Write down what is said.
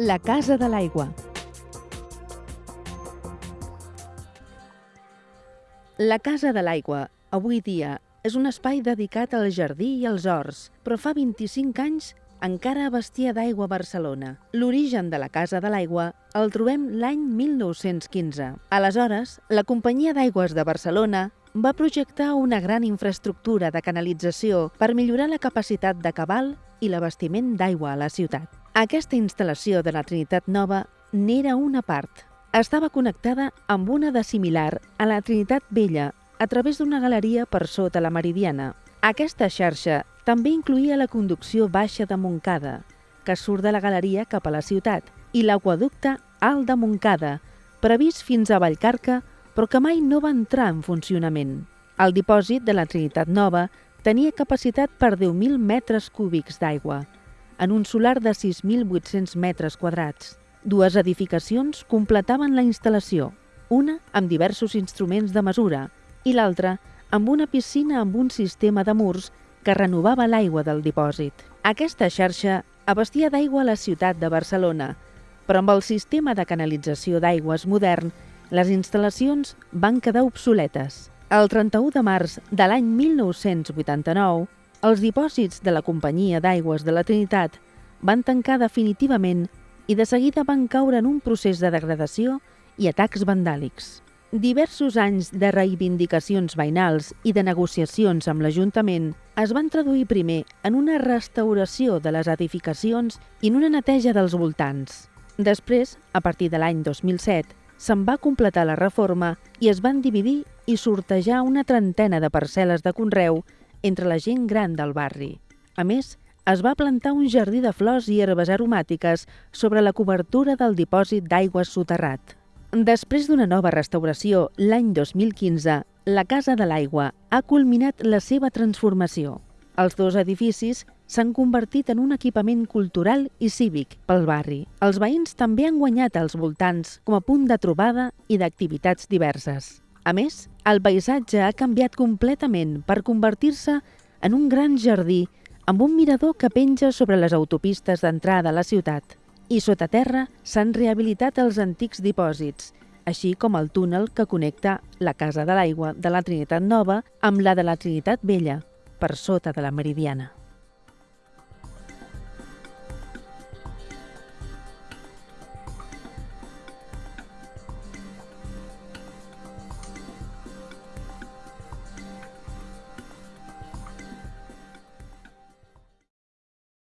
La Casa de l'Aigua. La Casa de l'Aigua, avui dia, és un espai dedicat al jardí i als horts, però fa 25 anys encara abastia d'aigua Barcelona. L'origen de la Casa de l'Aigua el trobem l'any 1915. Aleshores, la Companyia d'Aigües de Barcelona va projectar una gran infraestructura de canalització per millorar la capacitat de cabal i l'abastiment d'aigua a la ciutat. Aquesta instal·lació de la Trinitat Nova n'era una part. Estava connectada amb una de similar a la Trinitat Vella a través d'una galeria per sota la Meridiana. Aquesta xarxa també incluïa la conducció baixa de Montcada, que surt de la galeria cap a la ciutat, i l'aquaducte Alt de Montcada, previst fins a Vallcarca, però que mai no va entrar en funcionament. El dipòsit de la Trinitat Nova tenia capacitat per 10.000 metres cúbics d'aigua, en un solar de 6.800 metres quadrats. Dues edificacions completaven la instal·lació, una amb diversos instruments de mesura i l'altra amb una piscina amb un sistema de murs que renovava l'aigua del dipòsit. Aquesta xarxa abastia d'aigua a la ciutat de Barcelona, però amb el sistema de canalització d'aigües modern, les instal·lacions van quedar obsoletes. El 31 de març de l'any 1989, els dipòsits de la Companyia d'Aigües de la Trinitat van tancar definitivament i de seguida van caure en un procés de degradació i atacs vandàlics. Diversos anys de reivindicacions veïnals i de negociacions amb l'Ajuntament es van traduir primer en una restauració de les edificacions i en una neteja dels voltants. Després, a partir de l'any 2007, se'n va completar la reforma i es van dividir i sortejar una trentena de parcel·les de conreu entre la gent gran del barri. A més, es va plantar un jardí de flors i herbes aromàtiques sobre la cobertura del dipòsit d'aigües soterrat. Després d'una nova restauració l'any 2015, la Casa de l'Aigua ha culminat la seva transformació. Els dos edificis s'han convertit en un equipament cultural i cívic pel barri. Els veïns també han guanyat als voltants com a punt de trobada i d'activitats diverses. A més, el paisatge ha canviat completament per convertir-se en un gran jardí amb un mirador que penja sobre les autopistes d'entrada a la ciutat. I sota terra s'han rehabilitat els antics dipòsits, així com el túnel que connecta la Casa de l'Aigua de la Trinitat Nova amb la de la Trinitat Vella, per sota de la Meridiana.